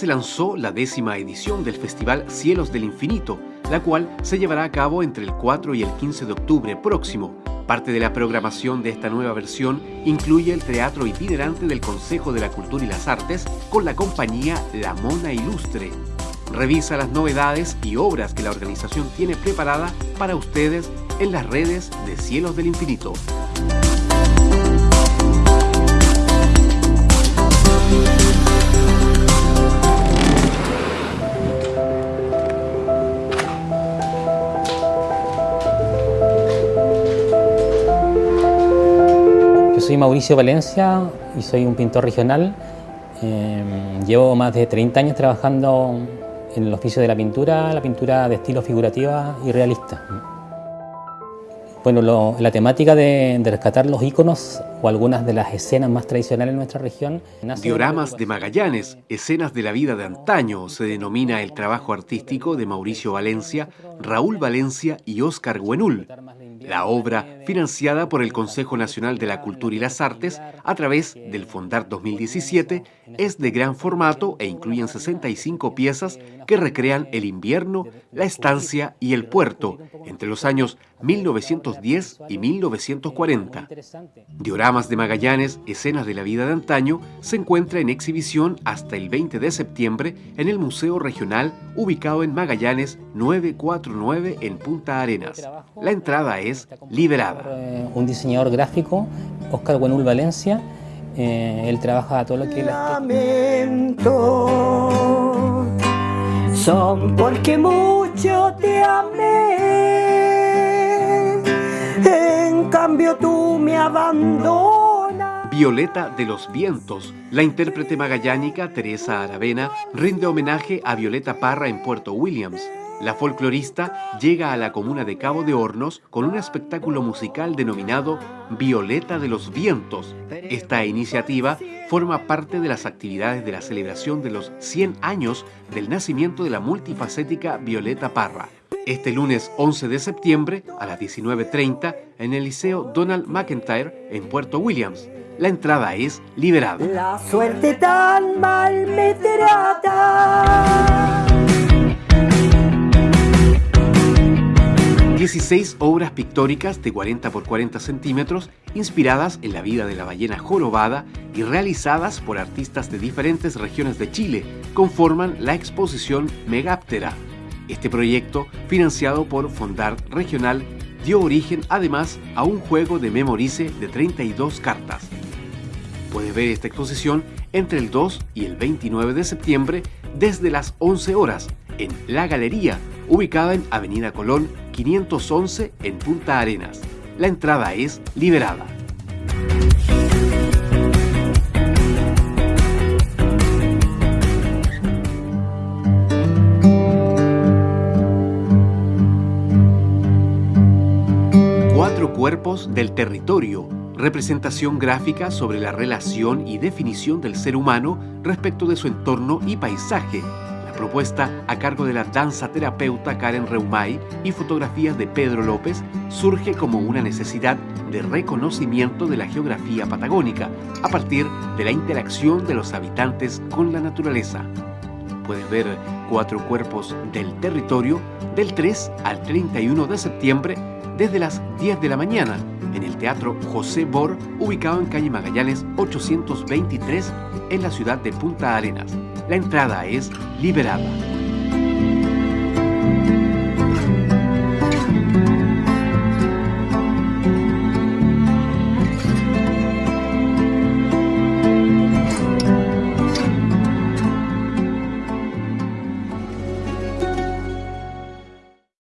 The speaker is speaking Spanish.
se lanzó la décima edición del Festival Cielos del Infinito, la cual se llevará a cabo entre el 4 y el 15 de octubre próximo. Parte de la programación de esta nueva versión incluye el teatro itinerante del Consejo de la Cultura y las Artes con la compañía La Mona Ilustre. Revisa las novedades y obras que la organización tiene preparada para ustedes en las redes de Cielos del Infinito. Soy Mauricio Valencia y soy un pintor regional. Em, llevo más de 30 años trabajando en el oficio de la pintura, la pintura de estilo figurativa y realista. Bueno, la temática de, rescatar los íconos o algunas de las escenas más tradicionales en nuestra región. Dioramas de Magallanes, escenas de la vida de antaño, se denomina el trabajo artístico de Mauricio Valencia, Raúl Valencia y Óscar Guenul. La obra, financiada por el Consejo Nacional de la Cultura y las Artes a través del Fondar 2017, es de gran formato e incluyen 65 piezas que recrean el invierno, la estancia y el puerto entre los años 1910 y 1940. Dioramas de Magallanes, escenas de la vida de antaño, se encuentra en exhibición hasta el 20 de septiembre en el Museo Regional ubicado en Magallanes 949 en Punta Arenas. La entrada es liberada. Eh, un diseñador gráfico, Oscar Buenul Valencia, eh, él trabaja todo lo que... Lamento, son porque mucho te amé, en cambio tú me abandonas. Violeta de los Vientos, la intérprete magallánica Teresa Aravena rinde homenaje a Violeta Parra en Puerto Williams, la folclorista llega a la comuna de Cabo de Hornos con un espectáculo musical denominado Violeta de los Vientos. Esta iniciativa forma parte de las actividades de la celebración de los 100 años del nacimiento de la multifacética Violeta Parra. Este lunes 11 de septiembre a las 19.30 en el Liceo Donald McIntyre en Puerto Williams. La entrada es liberada. La suerte tan mal me 16 obras pictóricas de 40 por 40 centímetros inspiradas en la vida de la ballena jorobada y realizadas por artistas de diferentes regiones de Chile conforman la exposición Megáptera. Este proyecto, financiado por Fondart Regional, dio origen además a un juego de Memorice de 32 cartas. Puedes ver esta exposición entre el 2 y el 29 de septiembre desde las 11 horas en La Galería, ubicada en Avenida Colón 511 en Punta Arenas. La entrada es liberada. Cuatro cuerpos del territorio representación gráfica sobre la relación y definición del ser humano respecto de su entorno y paisaje, propuesta a cargo de la danza terapeuta Karen Reumay y fotografías de Pedro López surge como una necesidad de reconocimiento de la geografía patagónica a partir de la interacción de los habitantes con la naturaleza. Puedes ver cuatro cuerpos del territorio del 3 al 31 de septiembre desde las 10 de la mañana en el Teatro José Bor, ubicado en calle Magallanes 823 en la ciudad de Punta Arenas. La entrada es liberada.